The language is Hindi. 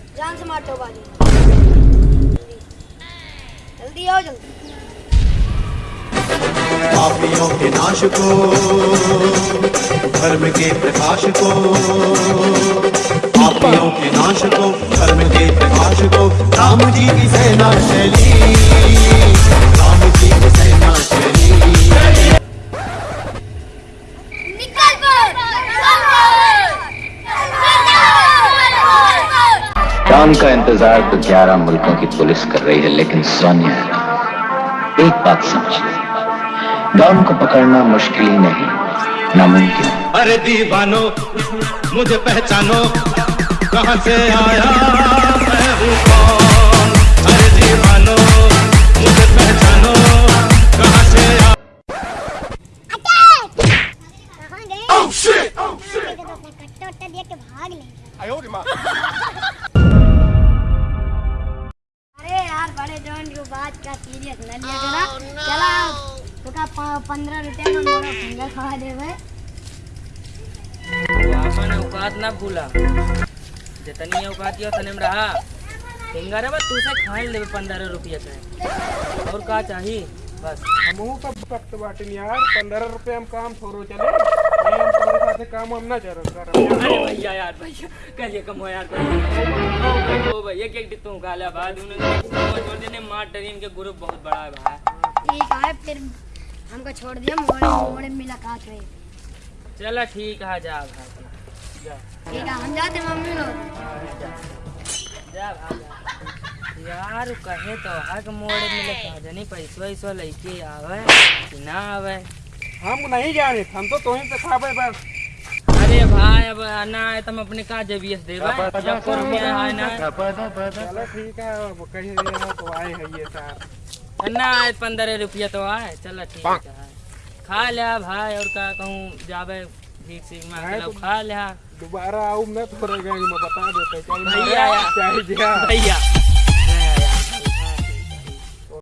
ऑटो वाले बाजी। जल्दी आओ, जल्दी। पापियों के नाश को, धर्म के प्रकाश को, पापियों के नाश को, धर्म के प्रकाश को, राम जी की सेना चली डॉन का इंतज़ार तो ग्यारह मुल्कों की पुलिस कर रही है लेकिन सोनिया एक बात समझ। डॉन को पकड़ना मुश्किल ही नहीं नामुमकिन। अरे दीवानो मुझे पहचानो कहाँ से आया मैं हूँ कौन? अरे दीवानो मुझे पहचानो कहाँ से आया? कहाँ गए oh oh भाग बड़े जॉन की बात का सीरियस न लिया करा चला। तो का पंद्रह रुपया में मोड़ा फिंगर खा दे भाई। आपन औकात ना भूला। जितनी औकात यो तने में रहा। फिंगर है तू से खाए लेवे पंद्रह रुपया के और का चाहिए बस। हमहू सब वक्त बाटिन यार। पंद्रह रुपए हम काम थोड़ो चले। साथ काम हम ना चल अरे भैया यार भैया कल ये कम हो यार ओ भैया एक एक तू काला बाद उन्होंने छोड़ देने मार टरीन के ग्रुप बहुत बड़ा है भाई। ठीक है फिर हमको छोड़ दिया मोड़े मोड़े मुलाकात रही चला ठीक है जा भाई। जा। ठीक है हम जाते मम्मी लोग। जा भाई यार कहे तो हक मोड़े मिले कहा जानी पैसा वैसा लेके आवे कि ना आवे? हम नहीं जाने हम तो तोही से खाबे बस। भाई अब ना आए तो हम अपने का जबीएस देवे जब को रुपया है। ना चलो ठीक है अब कहीं रहे तो आए हैं ये सार ना आए पंद्रह रुपया तो आए। चलो ठीक है खा लिया भाई और का कहूँ जावे ठीक से मैं हाँ, तो- खा लिया दोबारा आऊँ मैं थोड़े गैंग में बता देते भैया भैया।